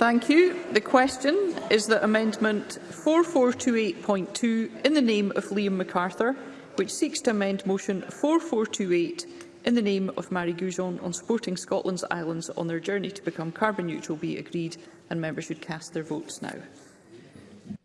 Thank you. The question is that Amendment 4428.2 in the name of Liam MacArthur, which seeks to amend Motion 4428 in the name of Mary Goujon on supporting Scotland's islands on their journey to become carbon neutral be agreed and members should cast their votes now.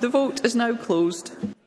The vote is now closed.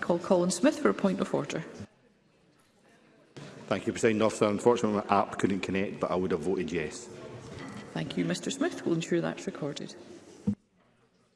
Call Colin Smith for a point of order. Thank you, President Officer. Unfortunately, my app couldn't connect, but I would have voted yes. Thank you, Mr Smith. We'll ensure that's recorded.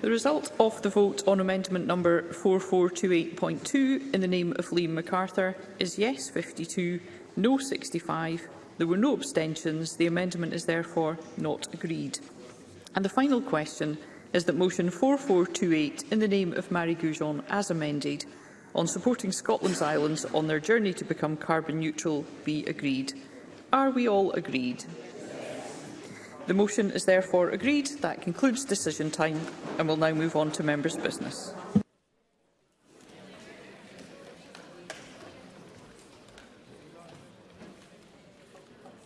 The result of the vote on amendment number 4428.2 in the name of Liam MacArthur is yes 52, no 65. There were no abstentions. The amendment is therefore not agreed. And the final question is that motion 4428 in the name of Marie Goujon as amended on supporting Scotland's islands on their journey to become carbon neutral be agreed. Are we all agreed? The motion is therefore agreed. That concludes decision time and we'll now move on to members' business.